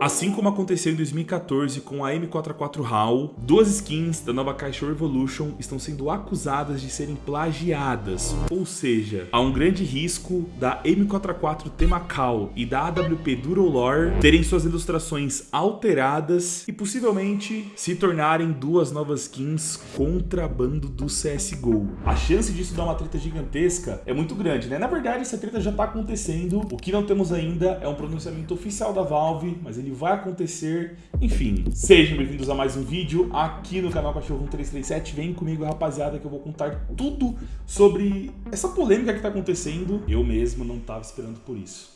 Assim como aconteceu em 2014 com a M44 HAL, duas skins da nova caixa Revolution estão sendo acusadas de serem plagiadas, ou seja, há um grande risco da M44 Temakal e da AWP Durolore terem suas ilustrações alteradas e possivelmente se tornarem duas novas skins contrabando do CSGO. A chance disso dar uma treta gigantesca é muito grande, né? Na verdade, essa treta já está acontecendo, o que não temos ainda é um pronunciamento oficial da Valve, mas ele vai acontecer. Enfim, sejam bem-vindos a mais um vídeo aqui no canal Cachorro 1337. Vem comigo, rapaziada, que eu vou contar tudo sobre essa polêmica que tá acontecendo. Eu mesmo não tava esperando por isso.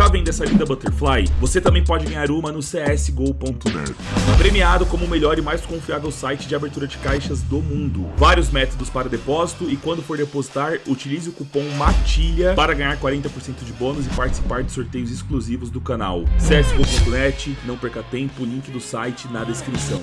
Está vendo essa linda Butterfly? Você também pode ganhar uma no csgo.net. Premiado como o melhor e mais confiável site de abertura de caixas do mundo. Vários métodos para depósito e quando for depositar, utilize o cupom MATILHA para ganhar 40% de bônus e participar de sorteios exclusivos do canal. csgo.net, não perca tempo, link do site na descrição.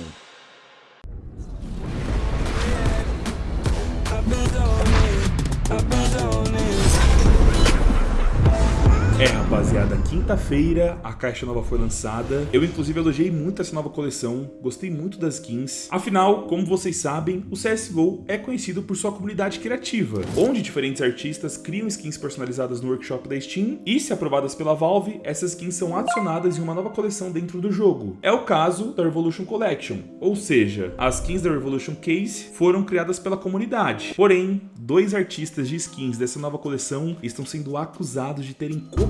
É, rapaziada, quinta-feira a caixa nova foi lançada. Eu, inclusive, elogiei muito essa nova coleção, gostei muito das skins. Afinal, como vocês sabem, o CSGO é conhecido por sua comunidade criativa, onde diferentes artistas criam skins personalizadas no workshop da Steam e, se aprovadas pela Valve, essas skins são adicionadas em uma nova coleção dentro do jogo. É o caso da Revolution Collection, ou seja, as skins da Revolution Case foram criadas pela comunidade. Porém, dois artistas de skins dessa nova coleção estão sendo acusados de terem copiado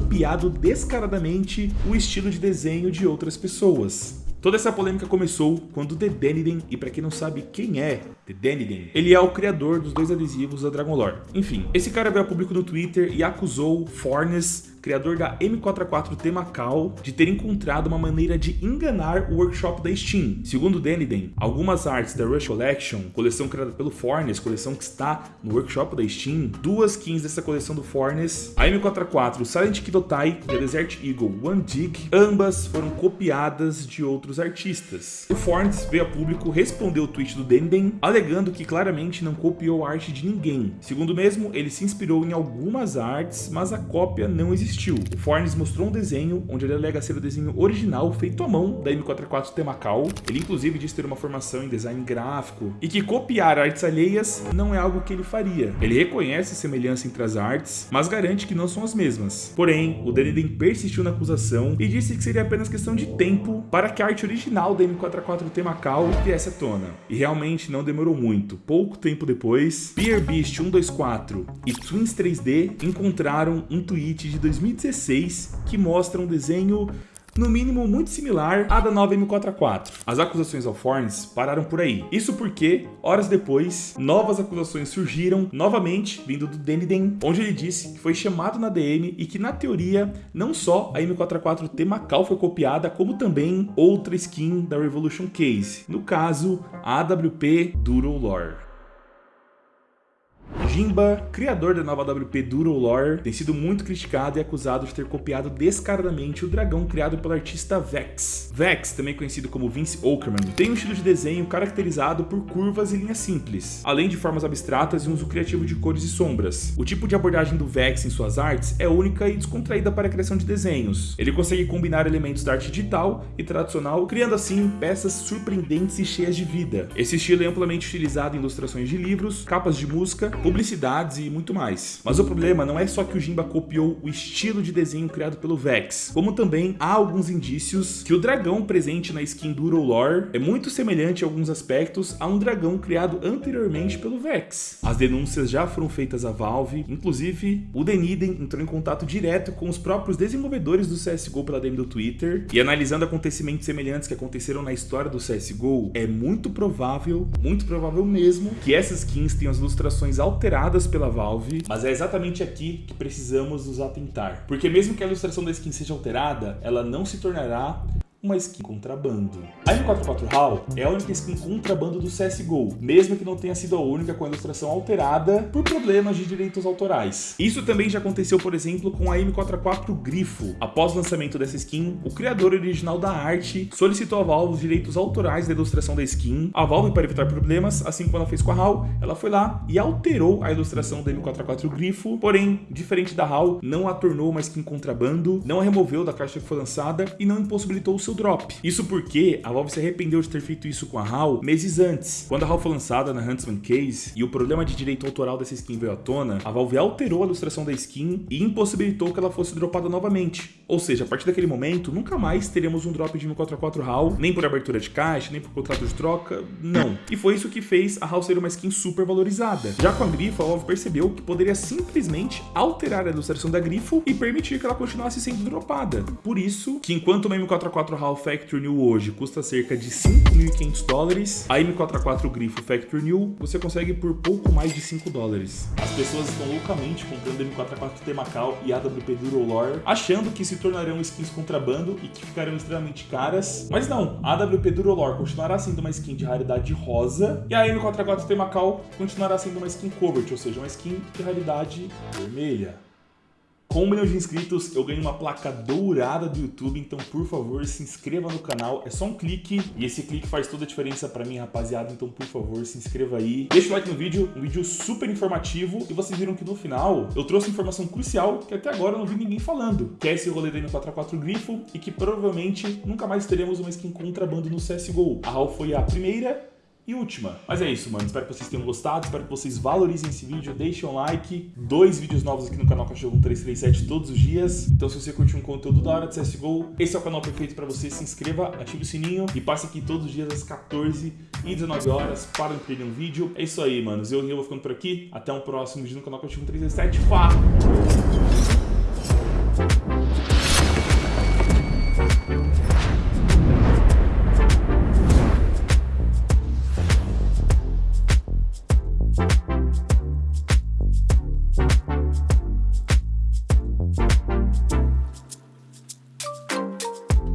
descaradamente o estilo de desenho de outras pessoas. Toda essa polêmica começou quando The Deniden, e para quem não sabe quem é The Deniden, ele é o criador dos dois adesivos da Dragon Lore. Enfim, esse cara veio a público no Twitter e acusou Fornes criador da M44 Temakal, de ter encontrado uma maneira de enganar o workshop da Steam. Segundo Deniden, algumas artes da Rush Collection, coleção criada pelo Fornes, coleção que está no workshop da Steam, duas skins dessa coleção do Fornes, a M44 Silent Kidotai e a Desert Eagle One Dig, ambas foram copiadas de outros artistas. O Fornes veio a público responder o tweet do Deniden, alegando que claramente não copiou a arte de ninguém. Segundo mesmo, ele se inspirou em algumas artes, mas a cópia não existiu existiu. O Fornes mostrou um desenho onde ele alega ser o desenho original feito à mão da M44 Temakal. Ele inclusive diz ter uma formação em design gráfico e que copiar artes alheias não é algo que ele faria. Ele reconhece semelhança entre as artes, mas garante que não são as mesmas. Porém, o Deniden persistiu na acusação e disse que seria apenas questão de tempo para que a arte original da M44 Temakal viesse à tona. E realmente não demorou muito. Pouco tempo depois, Beer Beast 124 e Twins 3D encontraram um tweet de 2000 2016 que mostra um desenho no mínimo muito similar à da nova M4A4. As acusações ao Fornes pararam por aí. Isso porque, horas depois, novas acusações surgiram novamente vindo do Deniden, onde ele disse que foi chamado na DM e que, na teoria, não só a M4A4 T Macau foi copiada, como também outra skin da Revolution Case, no caso, a AWP Duro Lore. Jimba, criador da nova WP Duro Lore, tem sido muito criticado e acusado de ter copiado descaradamente o dragão criado pelo artista Vex. Vex, também conhecido como Vince Okerman, tem um estilo de desenho caracterizado por curvas e linhas simples, além de formas abstratas e um uso criativo de cores e sombras. O tipo de abordagem do Vex em suas artes é única e descontraída para a criação de desenhos. Ele consegue combinar elementos da arte digital e tradicional, criando assim peças surpreendentes e cheias de vida. Esse estilo é amplamente utilizado em ilustrações de livros, capas de música, publicidades e muito mais. Mas o problema não é só que o Jimba copiou o estilo de desenho criado pelo Vex, como também há alguns indícios que o dragão presente na skin Duro Lore é muito semelhante em alguns aspectos a um dragão criado anteriormente pelo Vex. As denúncias já foram feitas à Valve, inclusive o Deniden entrou em contato direto com os próprios desenvolvedores do CSGO pela DM do Twitter, e analisando acontecimentos semelhantes que aconteceram na história do CSGO, é muito provável, muito provável mesmo, que essas skins tenham as ilustrações alteradas alteradas pela Valve, mas é exatamente aqui que precisamos nos atentar. Porque mesmo que a ilustração da skin seja alterada, ela não se tornará uma skin contrabando. A M44 HAL é a única skin contrabando do CSGO, mesmo que não tenha sido a única com a ilustração alterada por problemas de direitos autorais. Isso também já aconteceu, por exemplo, com a M44 Grifo. Após o lançamento dessa skin, o criador original da arte solicitou a Valve os direitos autorais da ilustração da skin. A Valve, para evitar problemas, assim como ela fez com a HAL, ela foi lá e alterou a ilustração da M44 Grifo, porém, diferente da HAL, não a tornou uma skin contrabando, não a removeu da caixa que foi lançada e não impossibilitou o seu drop. Isso porque a Valve se arrependeu de ter feito isso com a HAL meses antes. Quando a HAL foi lançada na Huntsman Case e o problema de direito autoral dessa skin veio à tona, a Valve alterou a ilustração da skin e impossibilitou que ela fosse dropada novamente. Ou seja, a partir daquele momento, nunca mais teremos um drop de 144 HAL, nem por abertura de caixa, nem por contrato de troca, não. E foi isso que fez a HAL ser uma skin super valorizada. Já com a Grifo, a Valve percebeu que poderia simplesmente alterar a ilustração da Grifo e permitir que ela continuasse sendo dropada. Por isso, que enquanto uma M44 HAL Factory New hoje custa cerca de 5.500 dólares, a M44 Grifo Factory New você consegue por pouco mais de 5 dólares. As pessoas estão loucamente comprando M44 Temacau e AWP Durolore, achando que se tornarão skins contrabando e que ficarão extremamente caras. Mas não, a AWP Durolore continuará sendo uma skin de raridade rosa e a M44 Temacau continuará sendo uma skin covert, ou seja, uma skin de raridade vermelha. Com um milhão de inscritos, eu ganho uma placa dourada do YouTube, então por favor, se inscreva no canal. É só um clique e esse clique faz toda a diferença pra mim, rapaziada. Então por favor, se inscreva aí. Deixa o like no vídeo, um vídeo super informativo. E vocês viram que no final eu trouxe informação crucial que até agora eu não vi ninguém falando. Que é esse rolê da M44 Grifo e que provavelmente nunca mais teremos uma skin contrabando no CSGO. A HAL foi a primeira e última. Mas é isso, mano. Espero que vocês tenham gostado, espero que vocês valorizem esse vídeo, deixem um like. Dois vídeos novos aqui no canal Cachorro 1337 todos os dias. Então se você curte um conteúdo da hora de CSGO, esse é o canal perfeito para você. Se inscreva, ative o sininho e passe aqui todos os dias às 14 e 19 horas para não perder um vídeo. É isso aí, mano. Eu, eu vou ficando por aqui. Até um próximo vídeo no canal Cachorro 1337. Fá!